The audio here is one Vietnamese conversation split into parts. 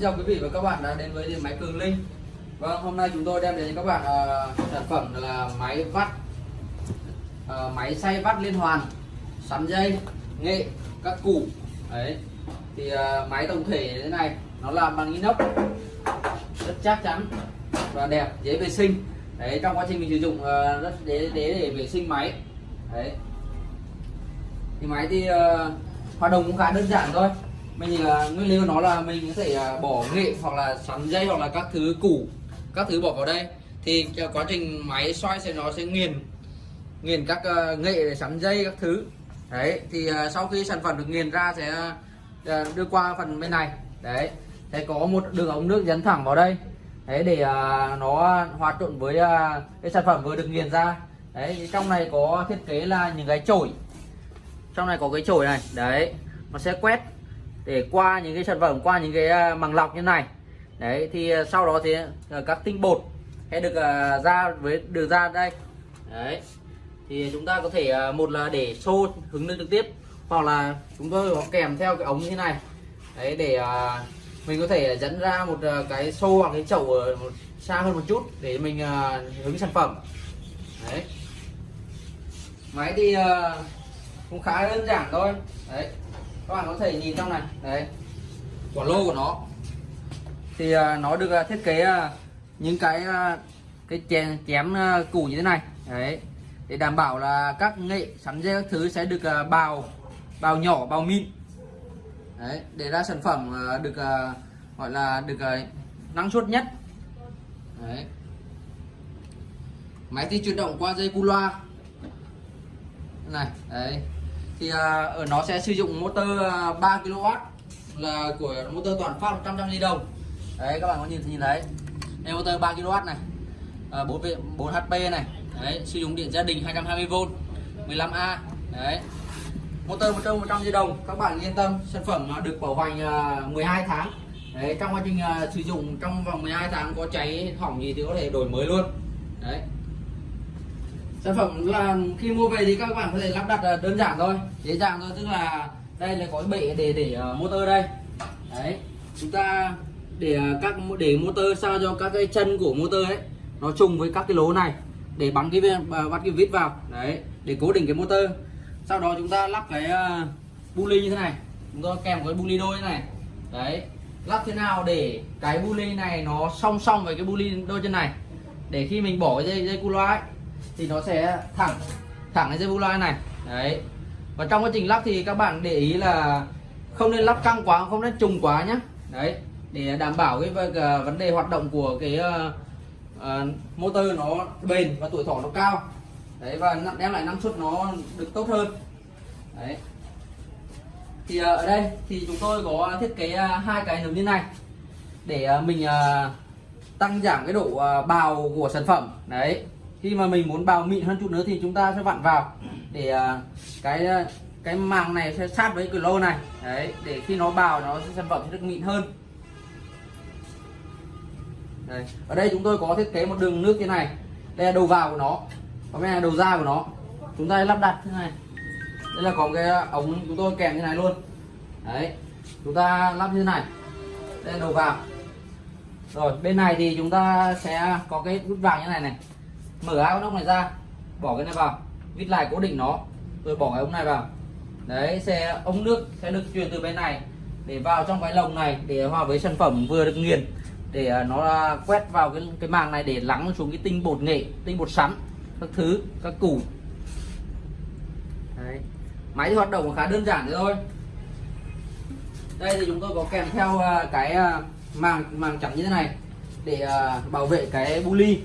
Xin chào quý vị và các bạn đã đến với điện máy Cường Linh. Vâng, hôm nay chúng tôi đem đến cho các bạn uh, sản phẩm là máy vắt uh, máy xay vắt liên hoàn, sắn dây, nghệ, các củ. Đấy. Thì uh, máy tổng thể như thế này nó làm bằng inox rất chắc chắn và đẹp, dễ vệ sinh. Đấy, trong quá trình mình sử dụng uh, rất dễ, để để vệ sinh máy. Đấy. Thì máy thì uh, hoạt động cũng khá đơn giản thôi mình là, nguyên liệu của nó là mình có thể à, bỏ nghệ hoặc là sắn dây hoặc là các thứ củ, các thứ bỏ vào đây. Thì quá trình máy xoay sẽ, nó sẽ nghiền nghiền các à, nghệ để sắn dây các thứ. Đấy, thì à, sau khi sản phẩm được nghiền ra sẽ đưa qua phần bên này. Đấy, sẽ có một đường ống nước dẫn thẳng vào đây. Đấy, để nó hòa trộn với cái sản phẩm vừa được nghiền ra. Đấy trong này có thiết kế là những cái chổi. Trong này có cái chổi này. Đấy, nó sẽ quét để qua những cái sản phẩm qua những cái à, màng lọc như này. Đấy thì à, sau đó thì à, các tinh bột sẽ được ra với được ra đây. Đấy thì chúng ta có thể một là để xô hứng lên trực tiếp hoặc là chúng tôi có kèm theo cái ống như thế này. Đấy để mình có thể dẫn ra một cái xô hoặc cái chậu ở một, xa hơn một chút để mình hứng sản phẩm. Đấy. Máy thì cũng khá đơn giản thôi. Đấy các bạn có thể nhìn trong này. Đấy. Quả lô của nó. Thì uh, nó được uh, thiết kế uh, những cái cái chén chém củ như thế này. Đấy. Để đảm bảo là các nghệ sắn dây các thứ sẽ được bào bào nhỏ bào mịn. Đấy. Để ra sản phẩm được gọi là được năng suất nhất. Đấy. Máy thì chuyển động qua dây cu loa. Này. Đấy thì à, ở nó sẽ sử dụng motor à, 3 kW là của motor toàn phát 100 trăm di đồng. Đấy các bạn có nhìn nhìn thấy. Đây motor 3 kW này. À, 4 4 HP này. Đấy sử dụng điện gia đình 220V 15A đấy. Motor 100 100 di đồng. Các bạn yên tâm sản phẩm được bảo hành à, 12 tháng. Đấy trong quá trình sử dụng trong vòng 12 tháng có cháy hỏng gì thì có thể đổi mới luôn. Đấy sản phẩm là khi mua về thì các bạn có thể lắp đặt ờ, đơn giản thôi. Dễ dàng thôi tức là đây là có bệ để để ờ, motor đây. Đấy chúng ta để ờ, các để motor sao cho các cái chân của motor ấy nó trùng với các cái lỗ này. Để bắn cái uh, bắt cái vít vào. Đấy để cố định cái motor. Sau đó chúng ta lắp cái uh, buli như thế này. Chúng ta kèm cái buli đôi như này. Đấy lắp thế nào để cái buli này nó song song với cái buli đôi chân này. Để khi mình bỏ cái dây dây cu loa ấy thì nó sẽ thẳng thẳng cái dây bu loa này. Đấy. Và trong quá trình lắp thì các bạn để ý là không nên lắp căng quá không nên trùng quá nhé đấy. Để đảm bảo cái à, vấn đề hoạt động của cái uh, uh, motor nó bền và tuổi thọ nó cao. Đấy và đem lại năng suất nó được tốt hơn. Đấy. Thì uh, ở đây thì chúng tôi có thiết kế uh, hai cái nấm như này. Để uh, mình uh, tăng giảm cái độ uh, bào của sản phẩm. Đấy khi mà mình muốn bào mịn hơn chút nữa thì chúng ta sẽ vặn vào để à, cái à, cái màng này sẽ sát với cái lô này. Đấy, để khi nó bào nó sẽ sản phẩm sẽ được mịn hơn. Đây. ở đây chúng tôi có thiết kế một đường nước như này. Đây là đầu vào của nó và đây là đầu ra của nó. Chúng ta lắp đặt thế này. Đây là có cái ống chúng tôi kèm như này luôn. Đấy, chúng ta lắp như thế này. Đây là đầu vào. Rồi, bên này thì chúng ta sẽ có cái nút vàng như này này mở hai con ốc này ra, bỏ cái này vào, vít lại cố định nó, rồi bỏ cái ống này vào. Đấy, xe, ống nước sẽ được truyền từ bên này để vào trong cái lồng này để hòa với sản phẩm vừa được nghiền, để à, nó à, quét vào cái cái màng này để lắng xuống cái tinh bột nghệ, tinh bột sắn, các thứ, các củ. Đấy. máy thì hoạt động khá đơn giản thôi. Đây thì chúng tôi có kèm theo à, cái màng màng chắn như thế này để bảo vệ cái bu ly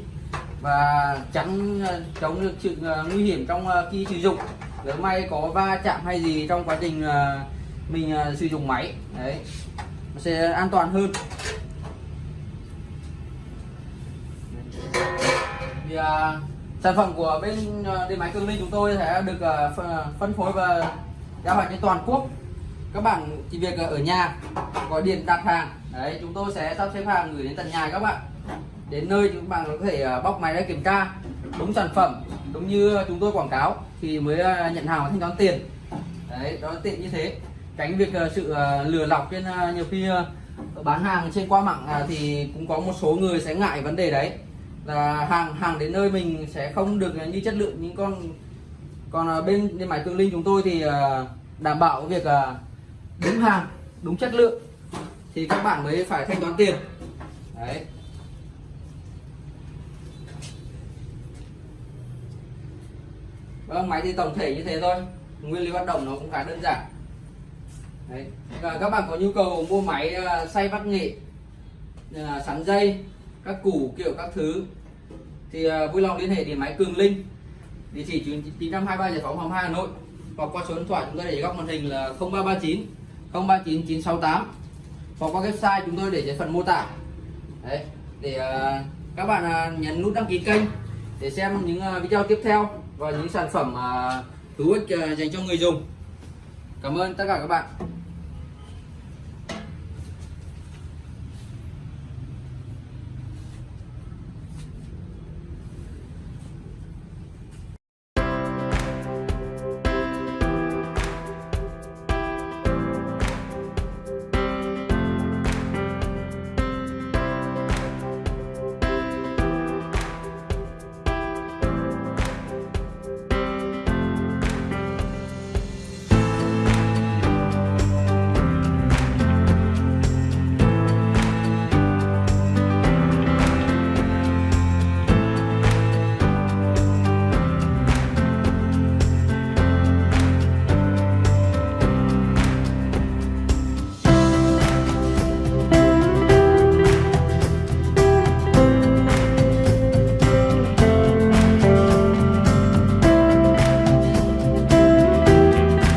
và chắn ờ, chống được sự ờ, nguy hiểm trong ờ, khi sử dụng. Nếu may có va chạm hay gì trong quá trình mình sử dụng máy đấy nó sẽ an toàn hơn. Thì à, sản phẩm của bên điện máy cường linh chúng tôi sẽ được phân phối và giao hàng trên toàn quốc. Các bạn chỉ việc ở nhà gọi điện đặt hàng đấy chúng tôi sẽ sắp xếp hàng gửi đến tận nhà các bạn đến nơi chúng bạn có thể à, bóc máy ra kiểm tra đúng sản phẩm, đúng như chúng tôi quảng cáo thì mới à, nhận hàng và thanh toán tiền. Đấy, đó là tiện như thế. Tránh việc à, sự lừa lọc trên nhiều khi bán hàng trên qua mạng thì cũng có một số người sẽ ngại vấn đề đấy. Là hàng hàng đến nơi mình sẽ không được như chất lượng những con còn bên bên máy cường linh chúng tôi thì đảm bảo việc đúng hàng, đúng chất lượng thì các bạn mới phải thanh toán tiền. Đấy. Vâng máy thì tổng thể như thế thôi. Nguyên lý hoạt động nó cũng khá đơn giản. Đấy. Và các bạn có nhu cầu mua máy à, xay bắt nghệ à, sắn dây, các củ, kiểu các thứ, thì à, vui lòng liên hệ điện máy cường linh. Địa chỉ 923 giải phóng Hoàng Mai, Hà Nội. Hoặc qua số điện thoại chúng tôi để góc màn hình là 0339 039 968 hoặc qua website chúng tôi để dưới phần mô tả. Đấy. Để các bạn nhấn nút đăng ký kênh để xem những ờ, video tiếp theo và những sản phẩm à, hữu ích ờ, dành cho người dùng. Cảm ơn tất cả các bạn.